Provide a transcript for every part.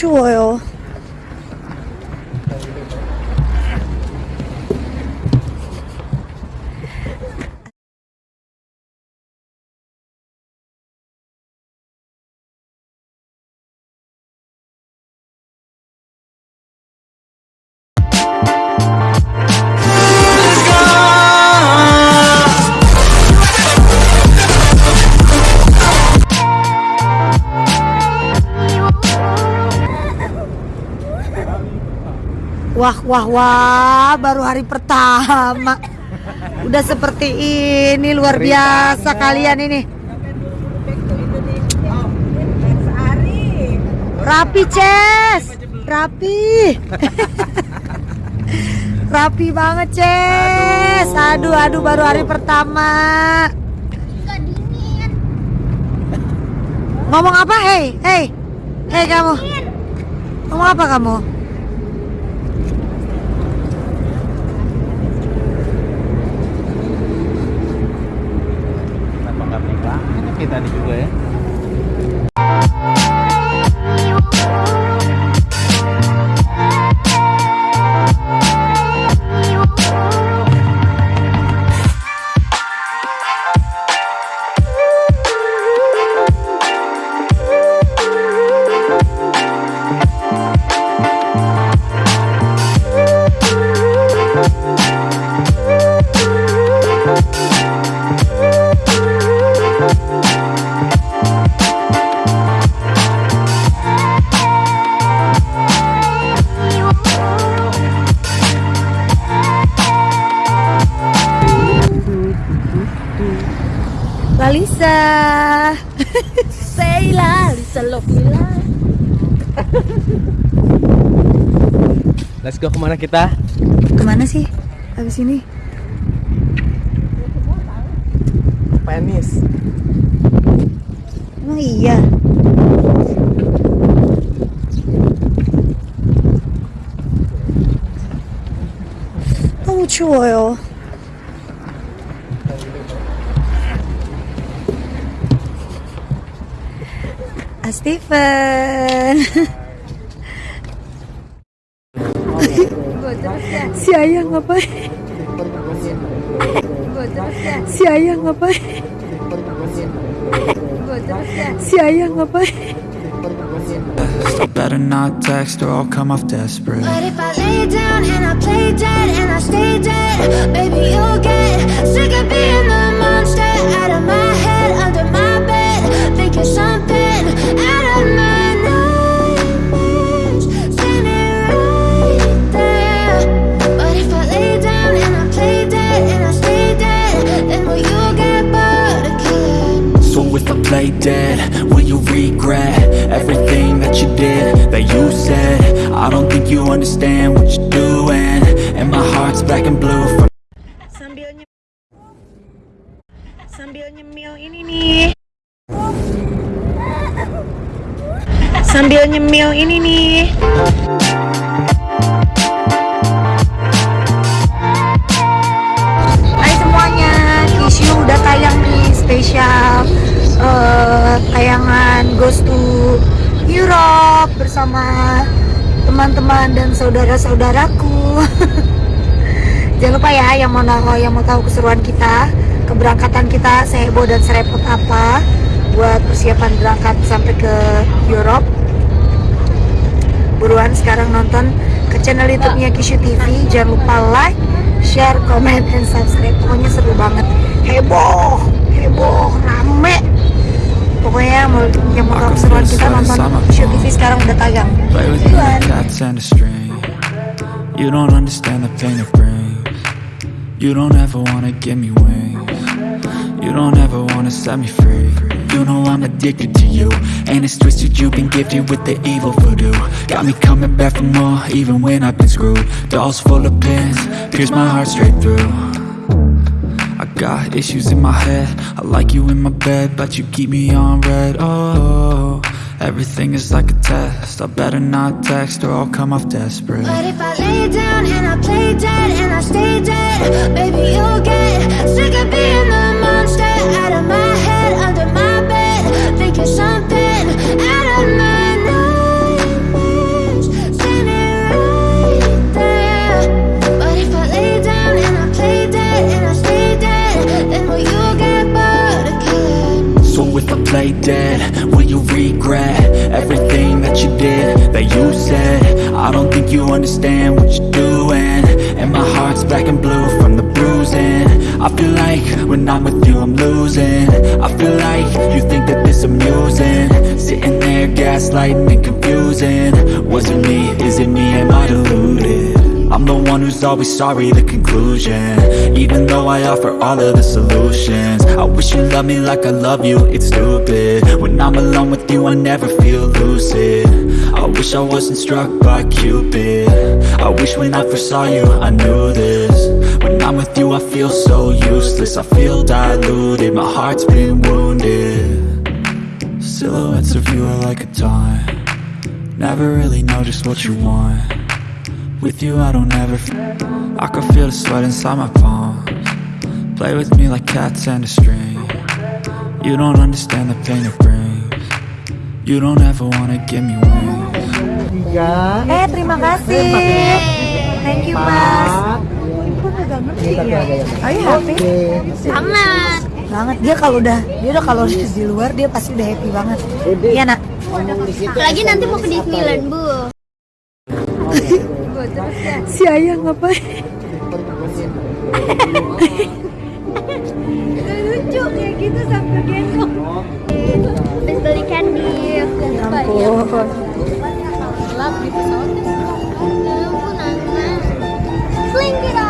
추워요. Wah, wah, wah, baru hari pertama. Udah seperti ini, luar biasa kalian ini. Rapi, Ces. Rapi. Rapi banget, Ces. Aduh, aduh, baru hari pertama. Ngomong apa? Hei, hei. Hei kamu. Ngomong apa kamu? 계단이 그거예요? Lalisa Say Lalisa love me Let's go ke mana kita? Ke mana sih? Habis ini? Penis Emang iya? Oh, cuy Stephen! si Si Si better not text or I'll come off desperate. But if I lay down and I play dead and I stay dead you'll get sick of regret Everything that you did, that you said. I don't think you understand what you're doing And my heart's black and blue from sambil nyemil sambil nyemil ini nih. Sambil nyemil ini nih Bersama teman-teman dan saudara-saudaraku Jangan lupa ya yang mau tahu yang mau tahu keseruan kita, keberangkatan kita seheboh dan serepot apa buat persiapan berangkat sampai ke Europe. Buruan sekarang nonton ke channel YouTube-nya Kishu TV. Jangan lupa like, share, comment, and subscribe. Pokoknya seru banget. Heboh, heboh, rame. Pokoknya yang mau keseruan kita nonton Kishu TV sekarang udah tayang. Play with my cats and a string. You don't understand the pain it brings. You don't ever wanna give me wings. You don't ever wanna set me free. You know I'm addicted to you And it's twisted. You've been gifted with the evil voodoo. Got me coming back for more even when I've been screwed. Dolls full of pins, pierce my heart straight through got issues in my head. I like you in my bed But you keep me on red. Oh, everything is like a test. I better not text or I'll come off desperate. But if I lay down and I play dead and I stay dead, baby, you'll get sick play dead? Will you regret everything that you did, that you said? I don't think you understand what you're doing And my heart's black and blue from the bruising I feel like when I'm with you I'm losing I feel like you think that this amusing Sitting there gaslighting and confusing Was it me? Is it me? Am I deluded? One who's always sorry, the conclusion. Even though I offer all of the solutions I wish you loved me like I love you, it's stupid. When I'm alone with you, I never feel lucid. I wish I wasn't struck by Cupid. I wish when I first saw you, I knew this. When I'm with you, I feel so useless I feel diluted, my heart's been wounded. Silhouettes of you are like a taunt. Never really know just what you want with you I don't ever f I can feel the sweat inside my palms Play with me like cats and a string You don't understand the pain it brings You don't ever wanna give me wings. Eh, terima kasih. Thank you, Mas. Are you happy? Sangat. Banget. Dia kalau udah dia udah kalau di luar dia pasti udah happy banget. Iya, Nak. Apalagi nanti mau ke Disneyland, Bu. Si Ayah ngapain? Lucu kayak gitu sampai gendong. Habis beli candy. Ampun. Gelap di pesawat. Ampun, kita.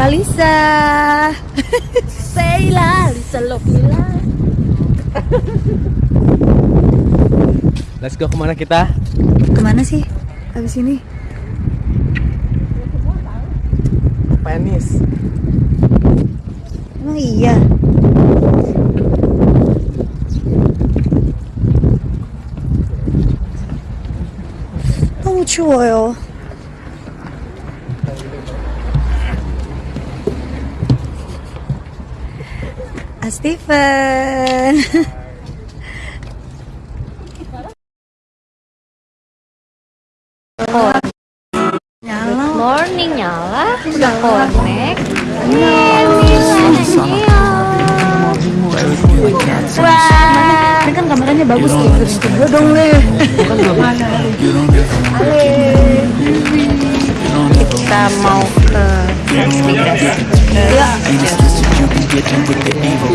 Lalisa. Say la, Lisa Lovila. Let's go kemana kita? Kemana sih? Habis ini? Penis. Emang iya. 너무 추워요. Steven. Nyala. Morning Nyala. Sudah connect. Wah, ini kan kameranya bagus nih. Gue dong deh. Kita mau ke transmigrasi. Ain't it's twisted you with the evil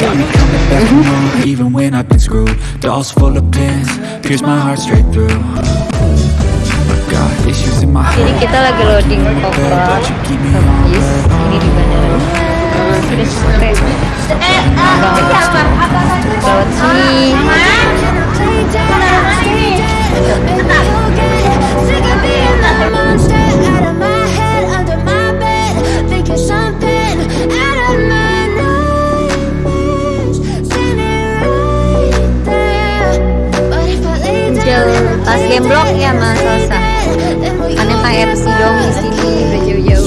Got me coming back for more Even when I've been screwed Dolls full of pins. Pierce my heart straight through. Got issues in my Jadi kita lagi loading koper But keep me on ini di bandara. Tas gemblok ya Mas Salsa. Aneh KFC dong di sini udah jauh-jauh.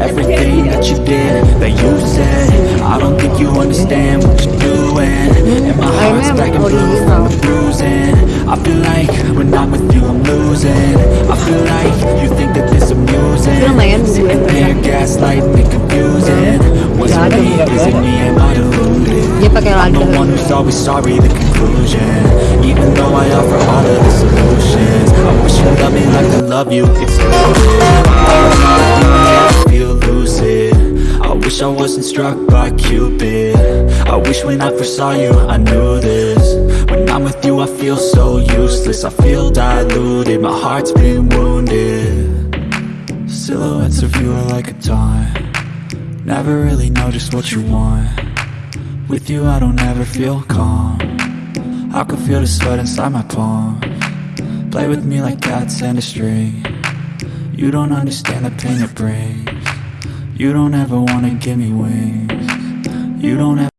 Everything that you did, that you said? I don't think you understand what you're doing. And my heart's black and blue from the bruising. I feel like when I'm with you, I'm losing. I feel like you think that this amusing. Sitting there gaslighting and confusing. Was it me? Is it me? Am I deluded? I'm the one who's always sorry, the conclusion. Even though I offer all of the solutions. I wish you loved me like I love you, it's stupid I feel lucid I wish I wasn't struck by Cupid. I wish when I first saw you, I knew this. When I'm with you, I feel so useless. I feel diluted, my heart's been wounded. Silhouettes of you are like a taunt. Never really know just what you want with you I don't ever feel calm. I can feel the sweat inside my palm. Play with me like cats and a string. You don't understand the pain it brings. You don't ever wanna give me wings. You don't ever